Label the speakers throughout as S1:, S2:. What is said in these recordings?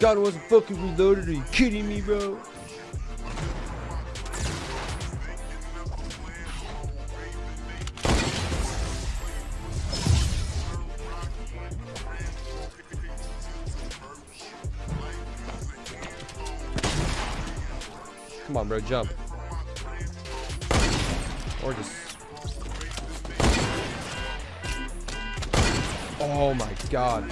S1: Gun wasn't fucking reloaded. Are you kidding me, bro? Come on, bro, jump. Or just... Oh my god.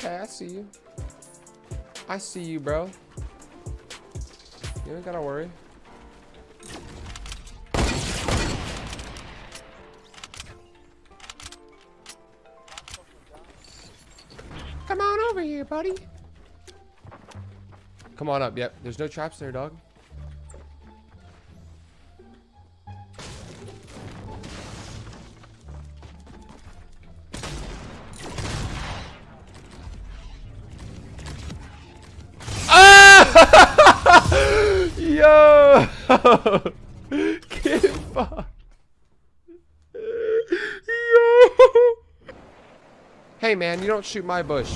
S1: Okay, I see you. I see you, bro. You ain't gotta worry. Come on over here, buddy. Come on up. Yep, there's no traps there, dog. Yo! Hey man, you don't shoot my bush.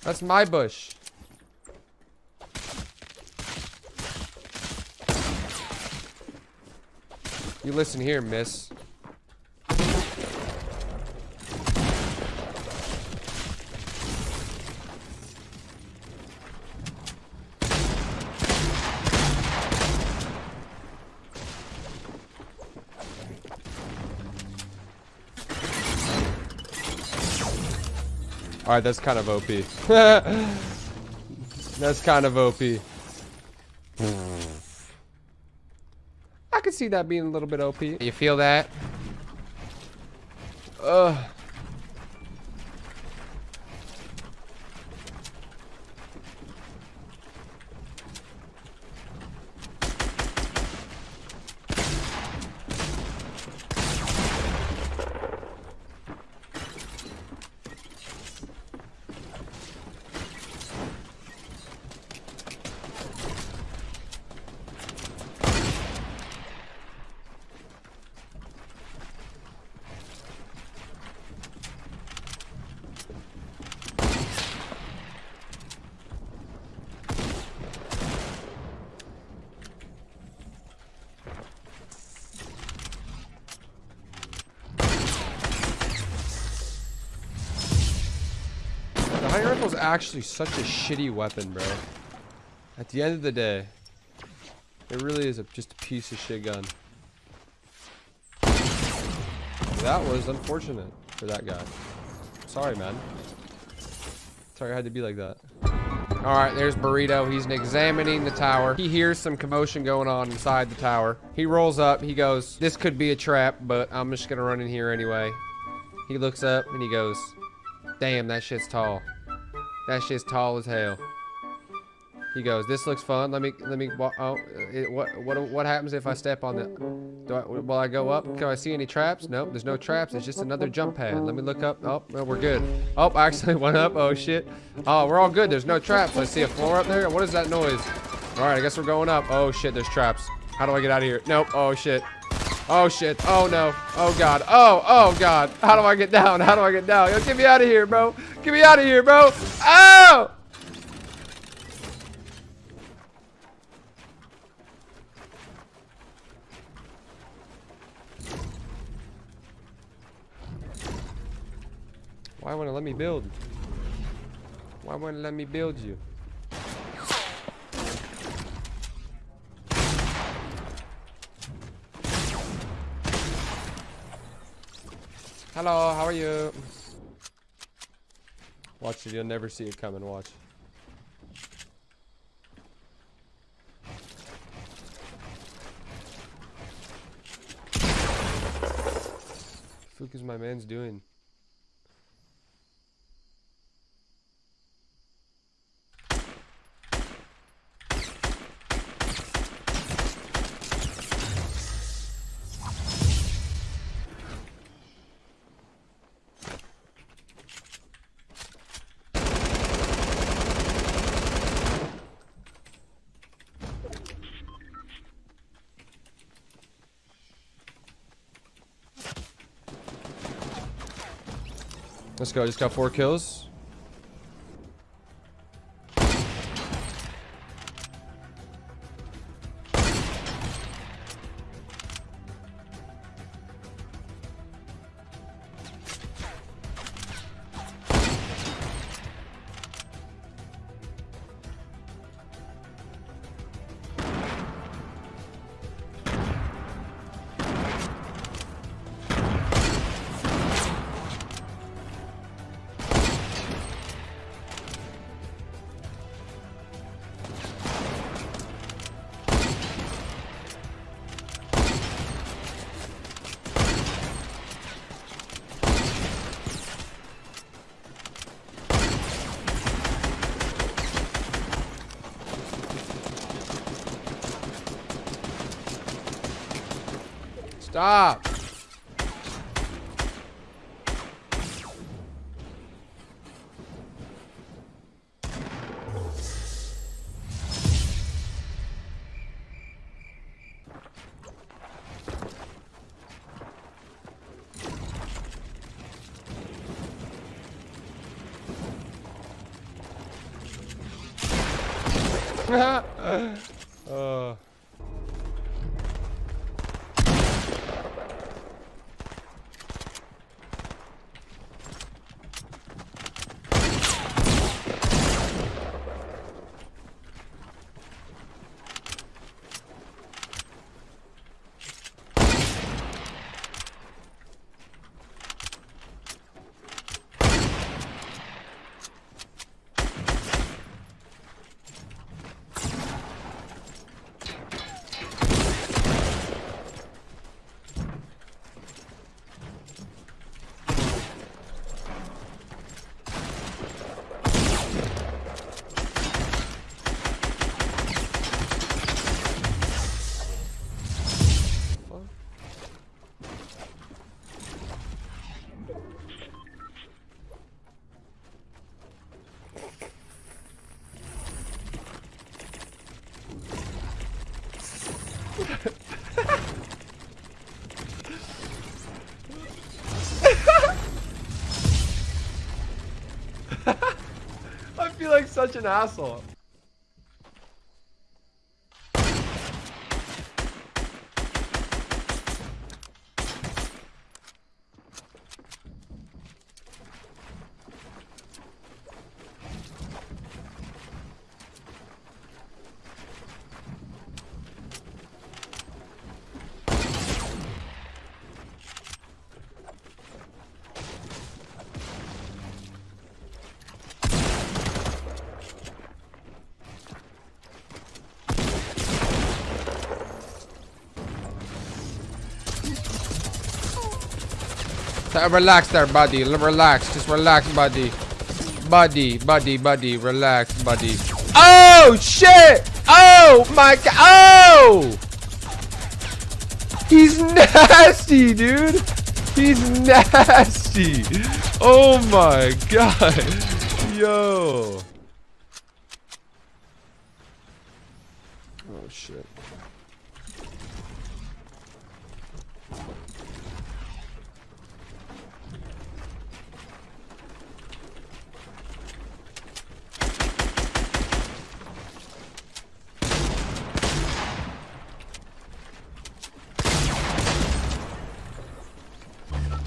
S1: That's my bush. You listen here, miss. Alright, that's kind of OP. that's kind of OP. I could see that being a little bit OP. You feel that? Ugh. Is actually such a shitty weapon, bro. At the end of the day, it really is a, just a piece of shit gun. That was unfortunate for that guy. Sorry, man. Sorry I had to be like that. Alright, there's Burrito. He's examining the tower. He hears some commotion going on inside the tower. He rolls up. He goes, this could be a trap, but I'm just gonna run in here anyway. He looks up and he goes, damn, that shit's tall. That shit's tall as hell. He goes, this looks fun. Let me, let me, oh, uh, it, what, what, what happens if I step on it? Do I, will I go up? Can I see any traps? Nope, there's no traps. It's just another jump pad. Let me look up. Oh, no, we're good. Oh, I actually went up. Oh, shit. Oh, we're all good. There's no traps. I see a floor up there. What is that noise? All right, I guess we're going up. Oh, shit, there's traps. How do I get out of here? Nope. Oh, shit. Oh, shit. Oh, no. Oh, God. Oh, oh, God. How do I get down? How do I get down? Yo, get me out of here, bro. Get me out of here, bro. Oh! Why won't it let me build? Why wouldn't it let me build you? Hello, how are you? Watch it, you'll never see it coming, watch. Fuck is my man's doing? Let's go. Just got four kills. Stop! 어... feel like Uh, relax there, buddy. Relax. Just relax, buddy. Buddy, buddy, buddy. Relax, buddy. Oh, shit! Oh, my god. Oh! He's nasty, dude. He's nasty. Oh, my god. Yo. Oh, shit.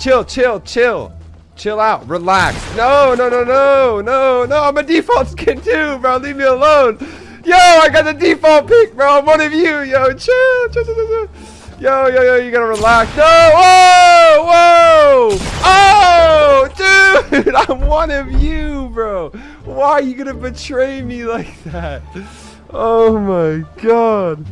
S1: Chill, chill, chill. Chill out. Relax. No, no, no, no, no, no. I'm a default skin too, bro. Leave me alone. Yo, I got the default pick, bro. I'm one of you. Yo, chill. chill, chill, chill. Yo, yo, yo, you gotta relax. No, whoa, whoa. Oh, dude, I'm one of you, bro. Why are you gonna betray me like that? Oh my god.